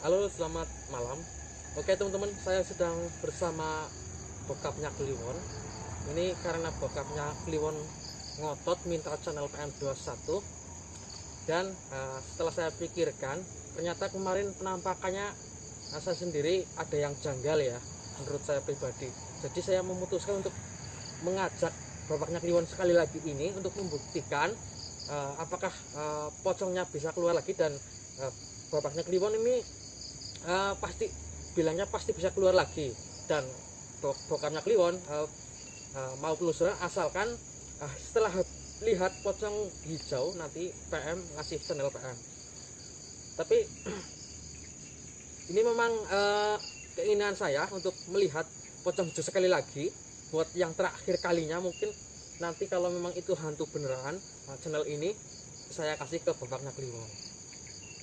Halo, selamat malam. Oke teman-teman, saya sedang bersama bokapnya Kliwon. Ini karena bokapnya Kliwon ngotot minta channel PM21 dan eh, setelah saya pikirkan ternyata kemarin penampakannya eh, saya sendiri ada yang janggal ya menurut saya pribadi. Jadi saya memutuskan untuk mengajak bapaknya Kliwon sekali lagi ini untuk membuktikan eh, apakah eh, pocongnya bisa keluar lagi dan eh, bapaknya Kliwon ini eh, pasti bilangnya pasti bisa keluar lagi. Dan bok bokapnya Kliwon eh, eh, mau penelusuran asalkan eh, setelah lihat pocong hijau nanti PM ngasih channel PM tapi ini memang eh, keinginan saya untuk melihat pocong hijau sekali lagi. Buat yang terakhir kalinya mungkin nanti kalau memang itu hantu beneran channel ini saya kasih ke bapaknya Kliwon.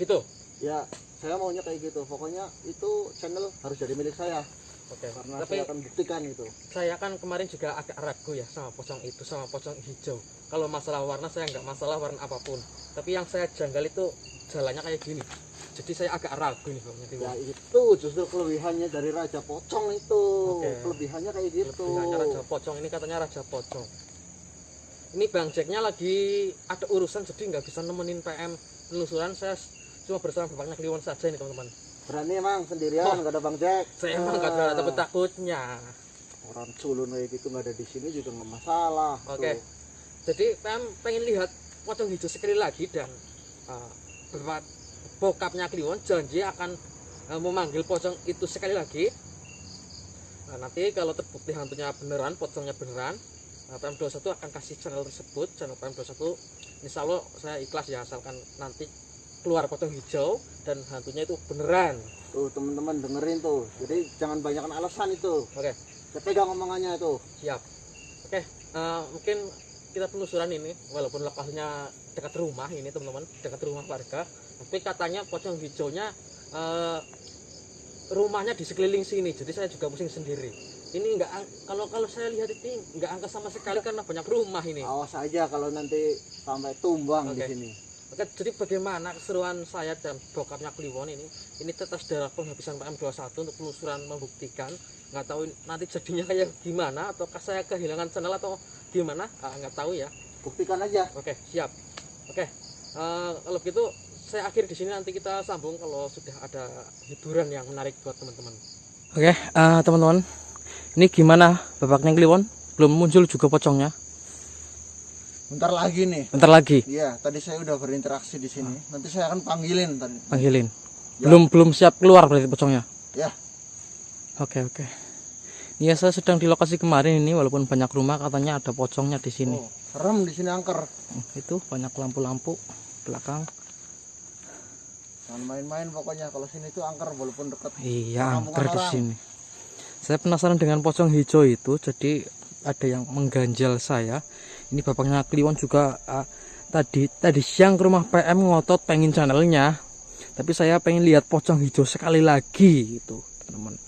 Gitu. Ya saya maunya kayak gitu. Pokoknya itu channel harus jadi milik saya. Oke. Karena tapi saya akan buktikan itu. saya kan kemarin juga agak ragu ya sama pocong itu sama pocong hijau. Kalau masalah warna saya nggak masalah warna apa pun. Tapi yang saya janggal itu jalannya kayak gini. Jadi saya agak ragu nih bapaknya ya itu justru kelebihannya dari raja pocong itu. Oke. kelebihannya kayak gitu. Kelebihannya raja pocong ini katanya raja pocong. Ini bang Jacknya lagi ada urusan jadi nggak bisa nemenin PM penelusuran saya cuma bersama bapaknya Kliwon saja ini teman-teman. Berani emang sendirian Oh. ada bang Jack. Saya emang nggak ada Ah, takut takutnya. Orang culun kayak gitu nggak ada di sini juga nggak masalah Oke. Tuh. jadi PM pengen lihat pocong hijau sekali lagi dan uh, bapak bokapnya Kliwon janji akan uh, memanggil pocong itu sekali lagi. Nah, nanti kalau terbukti hantunya beneran pocongnya beneran nah, PM21 akan kasih channel tersebut. Channel PM21 insya Allah saya ikhlas ya asalkan nanti keluar pocong hijau dan hantunya itu beneran. Tuh teman-teman dengerin tuh. Jadi jangan banyakkan alasan itu. Oke. Saya pegang omongannya itu. Siap. Oke eh, mungkin kita penelusuran ini walaupun lokasinya dekat rumah ini teman-teman. Dekat rumah warga. Tapi katanya pocong hijaunya eh, rumahnya di sekeliling sini. Jadi saya juga pusing sendiri. Ini enggak kalau kalau saya lihat ini enggak angka sama sekali karena banyak rumah ini. Awas aja kalau nanti sampai tumbang di Oke. sini Oke, jadi bagaimana keseruan saya dan bokapnya Kliwon ini? Ini tetes darah penghabisan PM21 untuk penelusuran membuktikan. Nggak tahu nanti jadinya kayak gimana, ataukah saya kehilangan channel atau gimana? Ah, nggak tahu ya. buktikan aja Oke, siap. Oke, eh, kalau gitu saya akhir di sini nanti kita sambung kalau sudah ada hiburan yang menarik buat teman-teman. Oke, eh, teman-teman, ini gimana bapaknya Kliwon? Belum muncul juga pocongnya. Bentar lagi nih Bentar lagi Iya, tadi saya udah berinteraksi di sini. Nanti saya akan panggilin tadi. panggilin. Ya. Belum belum siap keluar berarti pocongnya. Ya, Oke oke. Iya saya sedang di lokasi kemarin ini walaupun banyak rumah katanya ada pocongnya di sini. oh, serem di sini angker. Hmm, Itu banyak lampu-lampu belakang. Jangan main-main pokoknya. Kalau sini tuh angker walaupun dekat. Iya angker di sini. Saya penasaran dengan pocong hijau itu jadi ada yang mengganjal saya. Ini bapaknya Kliwon juga ah, tadi tadi siang ke rumah PM ngotot pengen channelnya. Tapi saya pengen lihat pocong hijau sekali lagi gitu teman.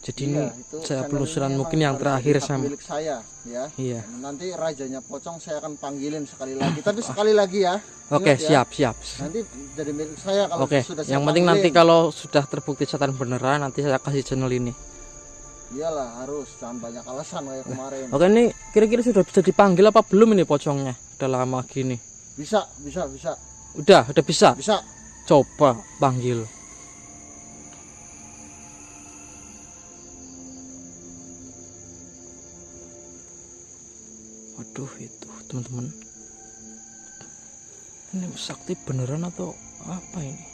Jadi Iya, ini saya penelusuran ini mungkin yang terakhir sama. milik saya, ya. Iya. Nanti rajanya pocong saya akan panggilin sekali lagi. Tapi sekali lagi ya. Oke Ingat ya, siap siap. Nanti jadi milik saya kalau Oke, sudah saya yang penting nanti kalau sudah terbukti setan beneran nanti saya kasih channel ini. Iyalah harus jangan banyak alasan kayak kemarin. Oke ini kira-kira sudah bisa dipanggil apa belum ini pocongnya? Udah lama gini. Bisa, bisa, bisa, Udah, udah bisa. bisa. Coba panggil. Waduh itu teman-teman. Ini sakti beneran atau apa ini?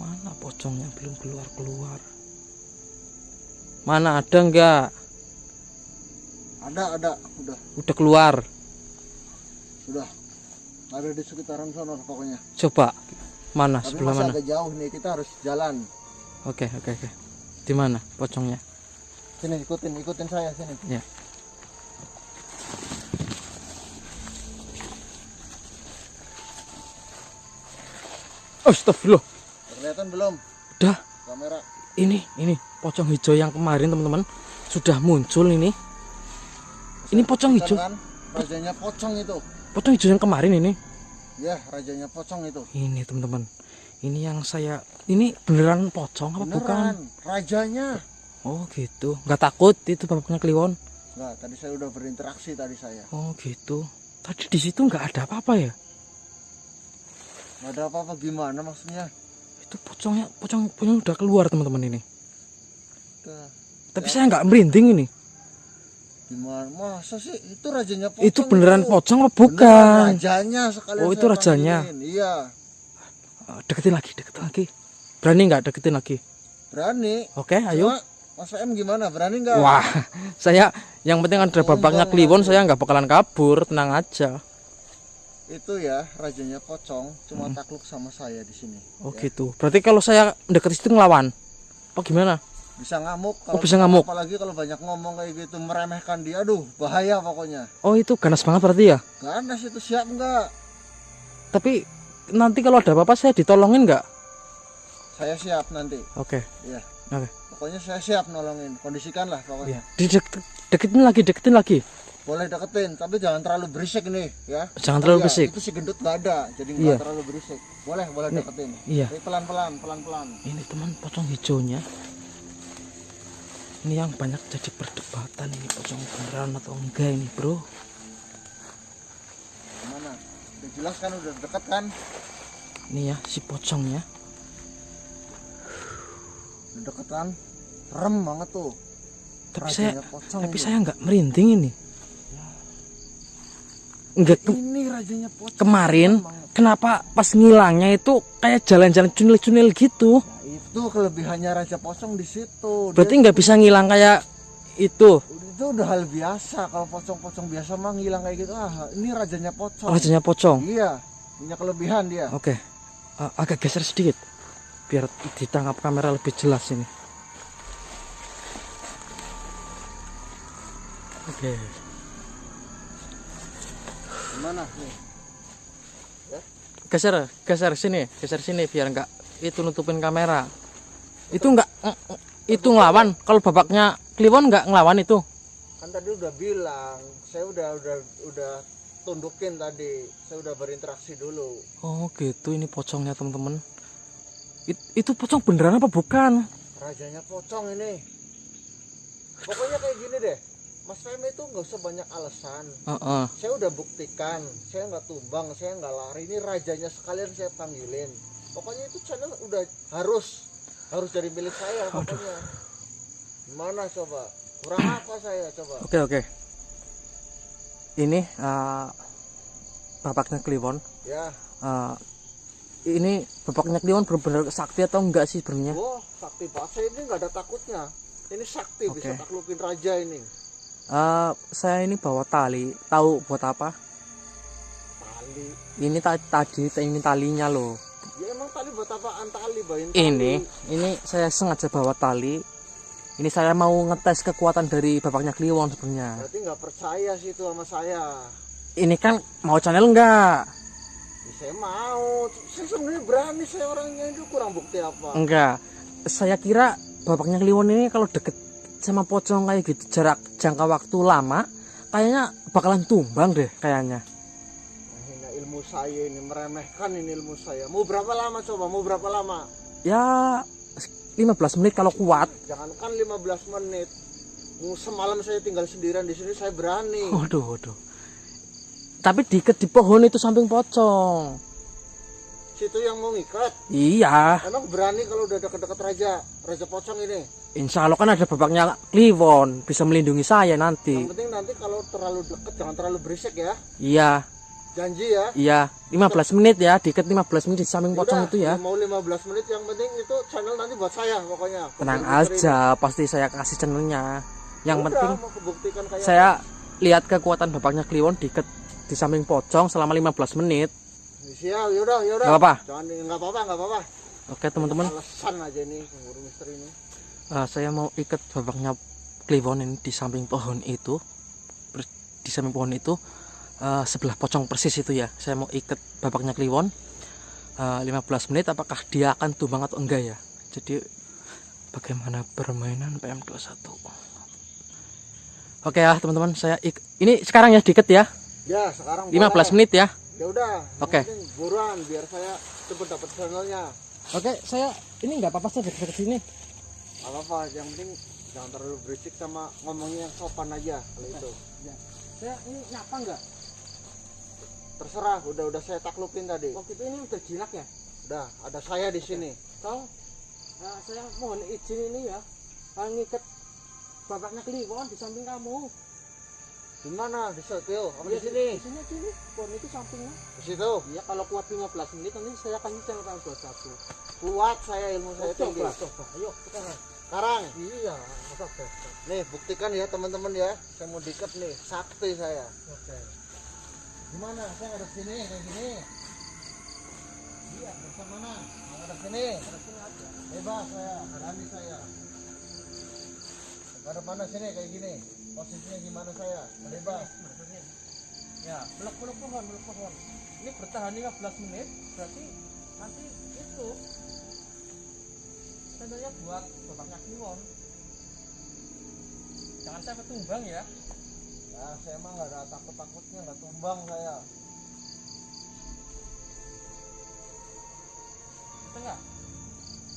Mana pocongnya belum keluar-keluar? Mana ada enggak? Ada, ada, udah, Udah keluar. sudah. Ada di sekitaran sana pokoknya. Coba. Mana? Tapi Sebelah masih mana? agak jauh nih, kita harus jalan. Oke, oke, oke. Di mana pocongnya? Sini ikutin, ikutin saya sini. Ya. Astagfirullah. Kelihatan belum Udah, kamera? Ini, ini pocong hijau yang kemarin teman-teman sudah muncul ini. Ini pocong hijau, Kan, rajanya pocong itu. pocong hijau yang kemarin ini. Ya, rajanya pocong itu. Ini teman-teman. Ini yang saya ini beneran pocong apa bukan? Beneran, rajanya. Oh gitu. Nggak takut itu bapaknya kliwon? Enggak, tadi saya udah berinteraksi tadi saya. Oh gitu. Tadi di situ nggak ada apa-apa ya? Nggak ada apa-apa gimana maksudnya? Itu pocongnya, pocong, pocong udah keluar teman-teman ini. Udah. Tapi saya nggak merinding ini. Gimana? Masa sih itu rajanya pocong? itu beneran pocong apa Beneran bukan? rajanya sekalian Oh, itu rajanya. panggilin. Iya, Eh, Deketin lagi, deketin lagi. Berani nggak deketin lagi? berani. Oke, ayo. Cuma, Mas M gimana? Berani nggak? Wah, saya yang penting ada Sombong kliwon, saya nggak bakalan kabur, tenang aja. Itu ya rajanya pocong, cuma takluk sama saya di sini. Oh Ya. gitu. Berarti kalau saya deket situ ngelawan, apa gimana? Bisa ngamuk. Oh, bisa ngamuk. Apalagi kalau banyak ngomong kayak gitu meremehkan dia, aduh bahaya pokoknya. Oh itu ganas banget berarti ya. Ganas itu siap nggak? Tapi nanti kalau ada apa-apa saya ditolongin nggak? Saya siap nanti. Oke. Ya. Oke. Pokoknya saya siap nolongin. Kondisikan lah Iya. pokoknya. Didek- deketin lagi, deketin lagi. Boleh deketin, tapi jangan terlalu berisik nih, ya. Jangan terlalu Iya, berisik. Itu si gendut nggak ada, jadi Iya. nggak terlalu berisik. Boleh, boleh deketin. Iya. Tapi pelan-pelan, pelan-pelan. Ini teman pocong hijaunya. Ini yang banyak jadi perdebatan ini pocong beneran atau enggak ini bro. Gimana? Udah jelas kan, udah deket kan? Ini ya si pocongnya. Udah deket kan? Rem banget tuh. Tapi Rajanya saya pocong tapi saya nggak merinding ini. Enggak ke- Ini rajanya pocong. kemarin banget. kenapa pas ngilangnya itu kayak jalan-jalan cunil-cunil gitu. Nah, itu kelebihannya raja pocong di situ. Berarti nggak bisa ngilang kayak itu. itu udah hal biasa kalau pocong-pocong biasa mah ngilang kayak gitu ah ini rajanya pocong Rajanya pocong. iya punya kelebihan dia Oke. Uh, agak geser sedikit biar ditangkap kamera lebih jelas ini. Oke. gimana nih Geser, geser sini, geser sini biar nggak itu nutupin kamera. Itu nggak mm, mm, itu ngelawan. Kalau babaknya Kliwon nggak ngelawan itu. kan tadi udah bilang saya udah udah udah tundukin tadi saya udah berinteraksi dulu Oh gitu ini pocongnya teman-teman. It- itu pocong beneran apa bukan? rajanya pocong ini pokoknya kayak gini deh Mas Femi itu nggak usah banyak alasan. Heeh. saya udah buktikan saya nggak tumbang saya nggak lari. Ini rajanya sekalian saya panggilin. Pokoknya itu channel udah harus harus jadi milik saya pokoknya. Gimana coba? Kurang apa saya coba? Oke oke. Ini eh, bapaknya Kliwon. ya. Eh, ini bapaknya Kliwon benar-benar sakti atau enggak sih sebenarnya? wah sakti banget. Saya ini nggak ada takutnya. Ini sakti Oke. bisa taklukin raja ini Eh, saya ini bawa tali. Tahu buat apa? tali Ini ta- tadi ini talinya loh. ya emang tali buat apaan tali bayin Ini ini saya sengaja bawa tali. Ini saya mau ngetes kekuatan dari bapaknya Kliwon sebenarnya. berarti nggak percaya sih itu sama saya Ini kan mau channel enggak? Ya, saya mau saya sebenarnya berani saya orangnya itu kurang bukti apa Enggak. Saya kira bapaknya Kliwon ini kalau deket sama pocong kayak gitu jarak jangka waktu lama kayaknya bakalan tumbang deh kayaknya. Menghina ilmu saya ini meremehkan ini ilmu saya mau berapa lama coba mau berapa lama Ya 15 menit kalau kuat. jangankan 15 menit semalam saya tinggal sendirian di sini saya berani Waduh, waduh. Tapi diikat di pohon itu samping pocong. situ yang mau ngikat Iya, emang berani kalau udah deket-deket raja raja pocong ini insya Allah kan ada bapaknya Kliwon bisa melindungi saya nanti. yang penting nanti kalau terlalu deket jangan terlalu berisik ya Iya, janji ya iya. 15 menit ya, diikat 15 menit di samping pocong Yaudah, itu ya. mau 15 menit yang penting itu channel nanti buat saya pokoknya Tenang aja, pasti saya kasih channelnya. Yang Udah, penting saya lihat kekuatan bapaknya Kliwon diikat di samping pocong selama 15 menit. siap yaudah yaudah Gak apa-apa. jangan nggak apa-apa nggak apa-apa Oke teman-teman, alasan aja nih pemburu misteri ini eh, saya mau ikat bapaknya Kliwon ini di samping pohon itu, di samping pohon itu eh, sebelah pocong persis itu ya. Saya mau ikat bapaknya Kliwon eh, 15 menit. Apakah dia akan tumbang atau enggak ya? Jadi bagaimana permainan PM21? Oke ya teman-teman, saya ik- ini sekarang ya diikat ya, ya sekarang 15 menit ya. ya udah Oke. penting buruan biar saya cepet dapat channelnya Oke, saya ini nggak apa-apa saya dekat sini. Apa apa yang penting jangan terlalu berisik sama ngomongnya yang sopan aja kalau itu Saya ini nyapa nggak? terserah udah udah saya taklupin tadi Waktu itu ini udah jinak ya. udah ada saya di sini Tolong, eh, saya mohon izin ini ya, ngikat bapaknya Kliwon di samping kamu. Di mana di situ apa Iya, di sini Di sini, sini. Pohon itu sampingnya. di situ Iya, kalau kuat 15 menit nanti saya kasih channel tahun 21. kuat saya ilmu saya tinggi coba, coba. Ayo, sekarang. sekarang Iya, best. nih buktikan ya teman-teman ya saya mau diket nih sakti saya Oke. gimana saya ngadep sini kayak gini iya bersama mana mau ngadep sini Terus ini aja. bebas saya berani saya ngadep mana sini kayak gini posisinya gimana saya bebas Ya, meluk-meluk pohon, meluk pohon. Ini bertahan 15 menit, berarti nanti itu tandanya buat bapaknya Kliwon. Jangan sampai tumbang ya. ya saya emang nggak ada takut takutnya nggak tumbang saya nggak?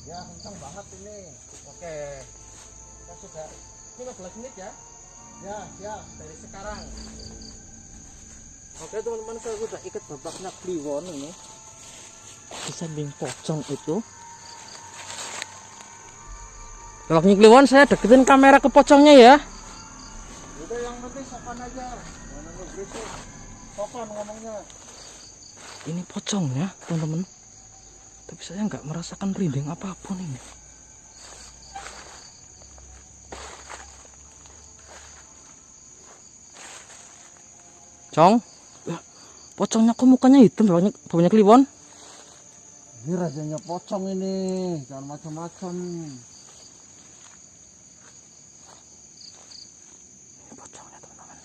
ya kencang banget ini Oke. Kita sudah 15 menit ya ya ya dari sekarang. Oke teman-teman saya sudah ikat bapaknya Kliwon ini di samping pocong itu. Bapaknya Kliwon saya deketin kamera ke pocongnya ya. udah yang penting sopan aja sopan ngomongnya Ini pocongnya teman-teman. Tapi saya nggak merasakan merinding apa pun ini. Cong, pocongnya kok mukanya hitam banyak banyak kliwon. ini rajanya pocong ini jangan macam-macam Ini pocongnya teman-teman.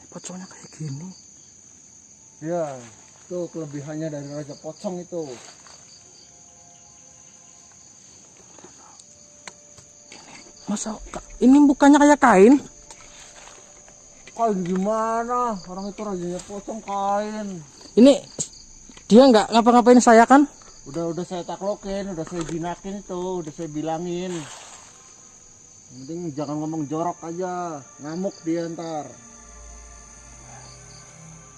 Ini pocongnya kayak gini. ya itu kelebihannya dari raja pocong itu Masa ini bukannya kayak kain? Kain gimana orang itu rajanya pocong kain Ini dia nggak ngapa-ngapain saya kan? udah udah saya taklokin udah saya jinakin itu udah saya bilangin Yang penting jangan ngomong jorok aja ngamuk dia ntar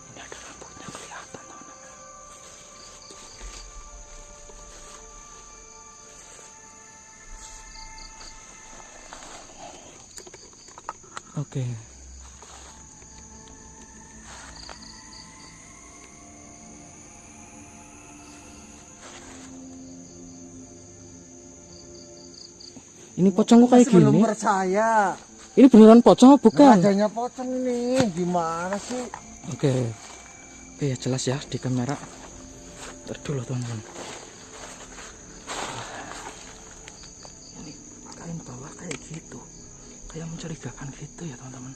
Ini ada rambutnya kelihatan teman-teman. Oke. Ini pocong kok kayak belum gini? percaya Ini beneran pocong bukan? rajanya pocong ini gimana sih Oke. Oke ya jelas ya di kamera. Ntar dulu teman-teman. Ini kain bawah kayak gitu. Kayak mencurigakan gitu ya teman-teman.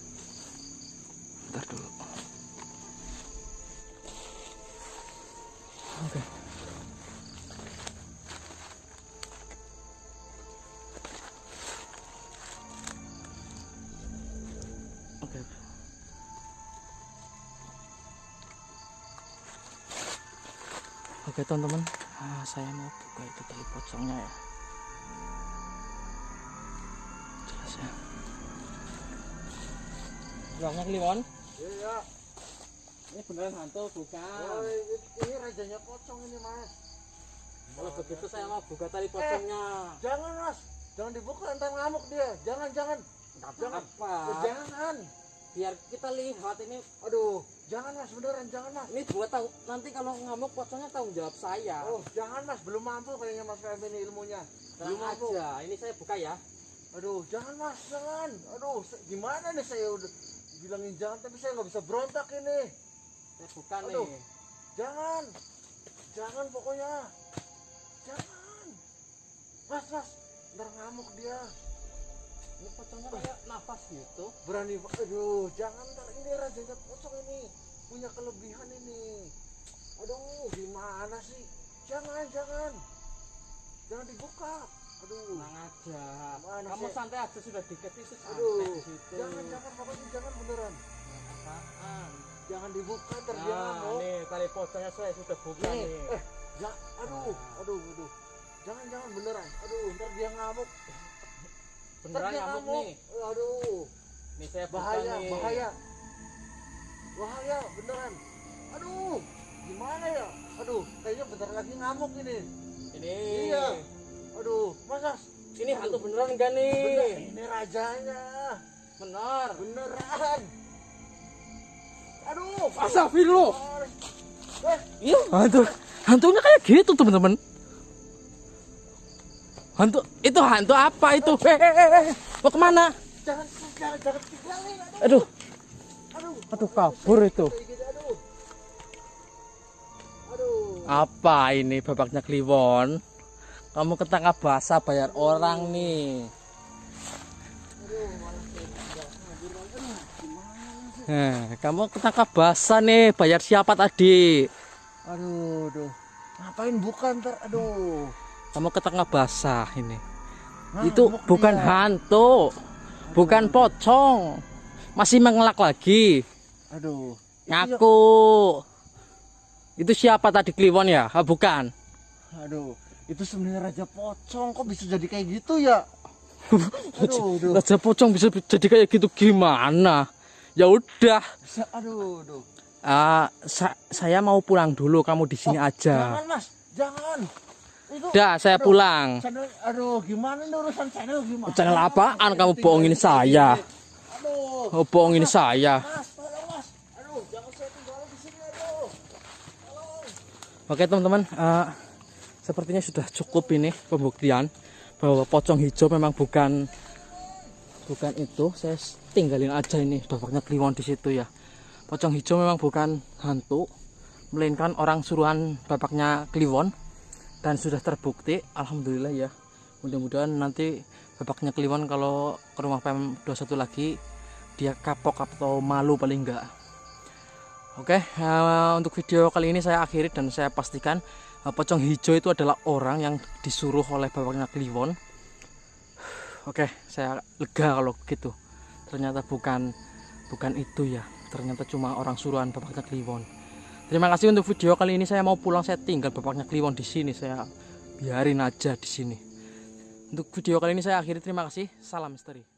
Ntar dulu. Oke. Oke. Teman-teman, ah, saya mau buka itu tali pocongnya ya. Jelas ya. Banyak Kliwon. iya Ini beneran hantu bukan? oh, ini, ini rajanya pocong ini mas Kalau begitu saya mau buka tali pocongnya. jangan mas jangan dibuka ntar ngamuk dia jangan jangan jangan Apa? Eh, jangan Biar kita lihat ini. aduh jangan mas beneran jangan mas Ini buat tahu nanti kalau ngamuk pocongnya tanggung jawab saya. oh jangan mas belum mampu kayaknya mas Feb ini ilmunya belum Tenang mampu aja. Ini saya buka ya. aduh jangan mas jangan aduh gimana nih saya udah bilangin jangan tapi saya nggak bisa berontak ini Saya buka Aduh. nih. jangan jangan pokoknya jangan mas mas ntar ngamuk dia Ini pocongnya kayak nafas gitu. berani aduh jangan ntar ini rajanya pocong ini punya kelebihan ini aduh gimana sih jangan jangan jangan dibuka aduh Tenang aja. Mana Kamu sih? santai aja sudah santai aduh di situ. jangan jangan pokoknya jangan beneran Apaan? jangan dibuka ntar dia Nah, nih tali pocongnya saya sudah buka nih nih. eh Ya, aduh, aduh, aduh. Jangan, jangan beneran. Aduh, ntar dia ngamuk. Ntar beneran dia ngamuk nih Aduh, nih saya bahaya, nih. bahaya. Bahaya, beneran. Aduh, gimana ya? Aduh, kayaknya bentar lagi ngamuk ini. ini Iya. Aduh, masa ini hantu beneran enggak nih bener, ini rajanya. bener Beneran. Aduh, Astagfirullah Eh, iya hantu hantunya kayak gitu teman-teman hantu itu hantu apa itu hehehe mau ke mana jangan jangan jangan tinggalin. Aduh, aduh aduh. kabur itu apa ini babaknya kliwon kamu ketangkap basah bayar orang nih? Nah, kamu ketangkap basah nih bayar siapa tadi Aduh, aduh. Ngapain bukan ntar? Aduh. Kamu ketangkap basah ini Ngamuk itu bukan dia. hantu bukan pocong masih mengelak lagi Aduh. Itu ngaku itu siapa tadi kliwon ya ah, bukan ya- aduh. Itu sebenarnya raja pocong kok bisa jadi kayak gitu ya? Aduh, aduh. raja pocong bisa jadi kayak gitu gimana ya udah Bisa, aduh, aduh. ah, sa- saya mau pulang dulu kamu di sini aja Jangan, Mas. Jangan. Udah saya aduh, pulang Channel, aduh, gimana nih urusan channel gimana? Channel apaan kamu bohongin saya? Aduh. oh, bohongin saya Mas, tolong, Mas. Aduh, jangan saya tinggalin di sini, aduh. Tolong. Oke teman-teman, eh, sepertinya sudah cukup ini pembuktian bahwa pocong hijau memang bukan bukan itu. Saya tinggalin aja ini bapaknya kliwon di situ ya. Pocong hijau memang bukan hantu, melainkan orang suruhan bapaknya kliwon dan sudah terbukti. Alhamdulillah ya. Mudah-mudahan nanti bapaknya kliwon kalau ke rumah PM 21 lagi dia kapok atau malu paling enggak. Oke, eh, untuk video kali ini saya akhiri dan saya pastikan eh, pocong hijau itu adalah orang yang disuruh oleh bapaknya Kliwon. Oke, saya lega kalau begitu. Ternyata bukan bukan itu ya. Ternyata cuma orang suruhan bapaknya Kliwon. Terima kasih untuk video kali ini. Saya mau pulang, saya tinggal bapaknya Kliwon di sini. Saya biarin aja di sini. Untuk video kali ini saya akhiri. Terima kasih. Salam misteri.